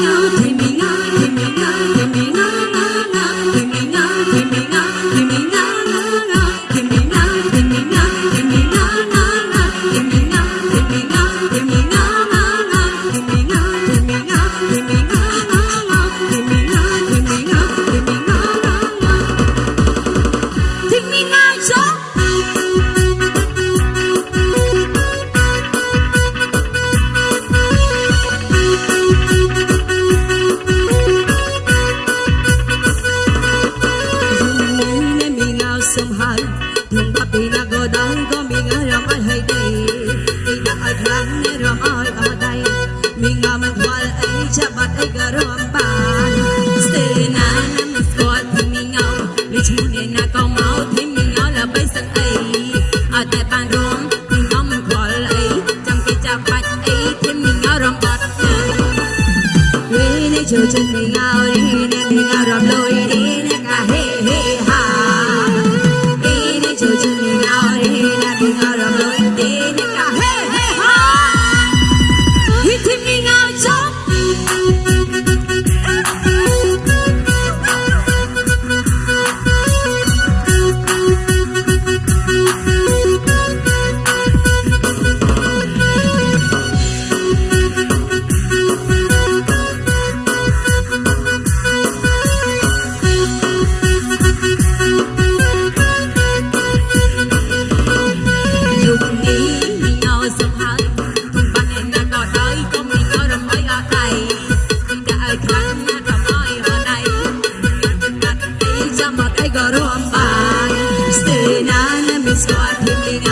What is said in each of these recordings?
ចូល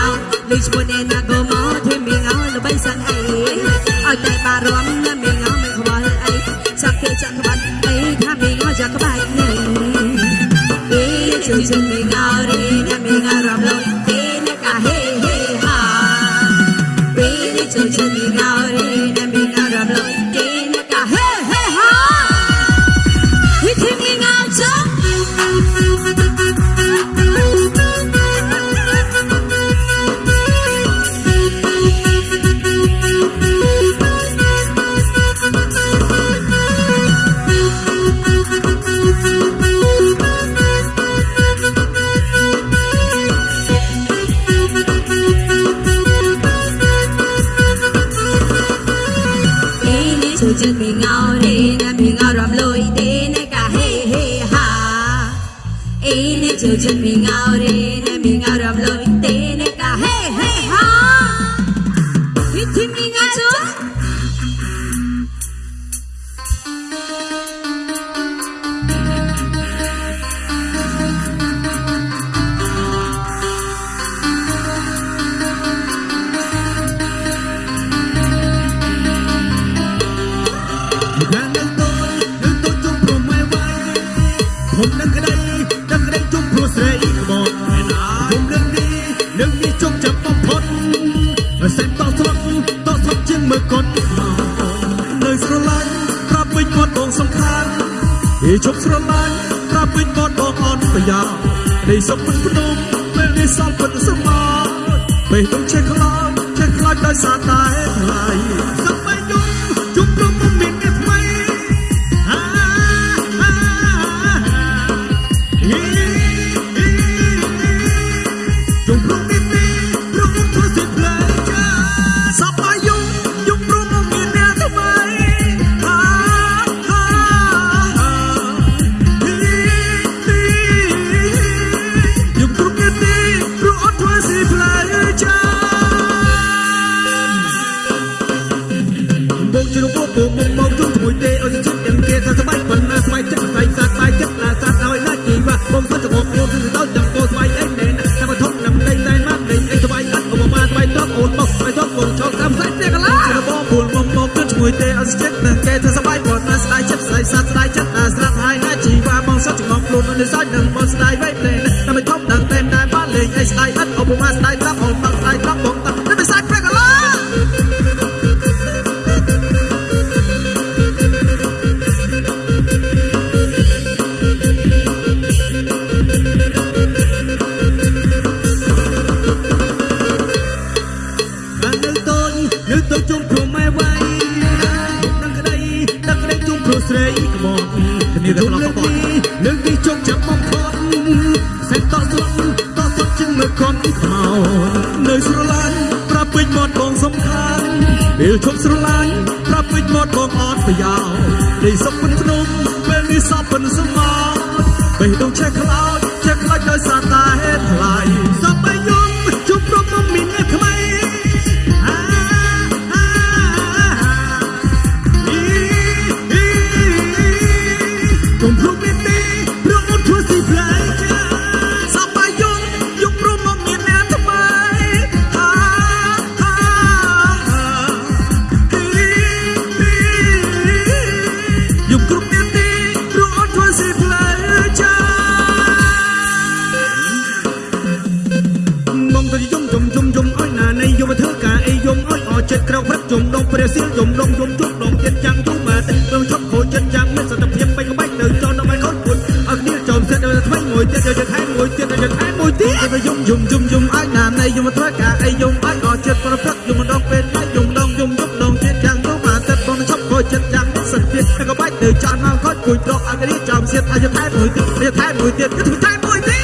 ល់ធីមីងោលុយ chữ mình ngao đi nè mình ngao rầm lôi đi nè cả hê hê ha ý nè chữ chữ mình ngao đi nè mình ngao ជុំចាំបំផុតសេចតស្រុកតស្រុកជាងមើលកត់នៅស្រឡាញ់ប្រាប់វិញគាត់បងសំខាន់ពីជប់ស្រឡាញ់ប្រាប់វិញគាត់បងអន់ប្រយោជន៍នៃសុខមិនភ្នំពេលនេះសល់ពិតសមពេលទៅចេះខ្លោចចេះខ្លោចដោយសារតែថ្លៃសំបីយំជុំ មកជុំជាមួយទេអត់ចិត្តទាំងគេថាស្បែកប៉ុណ្ណាស្បែកចិត្តស្បែកសាស្បែកចិត្តណាសាឲ្យណាជីវ៉ាបងសុទ្ធតែបងខ្លួនទៅដល់ចាំពោស្បែកអីណែតែមកធំ නම් លេងតែមកលេងអីស្បែកអត់ក៏មកស្បែកតបអូនមកស្បែកតបបងឆោតតាមសាច់ទេកឡាបងពួកបងមកជុំជាមួយទេអត់ចិត្តទាំងគេថាស្បែកប៉ុណ្ណាស្បែកចិត្តស្បែកសាស្បែកចិត្តណាស្រាប់ហើយណាជីវ៉ាបងសុទ្ធតែបងខ្លួននៅសាច់នឹងបងស្បែកវៃផ្លែតែមកធំដល់តែតែបានលេងអីស្បែកអត់អបមកស្បែកតបអូនមកស្ស្រីក្បត់គ្នាទៅលើកនេះលើកនេះជោគចាំបំផុតសេតតស្លុតតស្លុតជាងមើលខនខ្មោចនៅស្រឡាញ់ប្រាប់ពេញមាត់បងសំខាន់ពេលឈប់ស្រឡាញ់ប្រាប់ពេញមាត់បងអត់ប្រយោជន៍ដីសុកពេញភ្នំពេលនេះសពពេញសមោបេះដូងឆេះខ្លោចឆេះខ្លោចដោយសារតែហេតុថ្លៃស កុំភ្លុកមានទេព្រោះអូនធ្វើស៊ីផ្លែចាសប្បាយយំយំព្រមមកមានអ្នកថ្មីអាអាយំគ្រប់មានទេព្រោះអូនធ្វើស៊ីផ្លែចាមកទៅយំយំយំយំអើយណានៃយំមកធ្វើការអីយំអើយអចិត្តក្រៅព្រឹកយំដងព្រះសៀលយំដងយំជុកដងចិត្តចាំងយំមកទឹកព្រមឈប់ខូចចិត្ត យំយំយំយំអើយណានៃយំមកធ្វើការអីយំអើយអចិត្តប្រព្រឹកយំដងពេលដៃយំដងយំយំដងចិត្តចាំងយំមកទឹកព្រមឈប់ខូចចិត្តចាំងមានសន្តិភាពបែកក្បាច់នៅចោលមកខូចពុយប្រកអត់គ្នាចំសិតឲ្យថែមមួយទៀតយកថែមមួយទៀតយកថែមមួយទៀត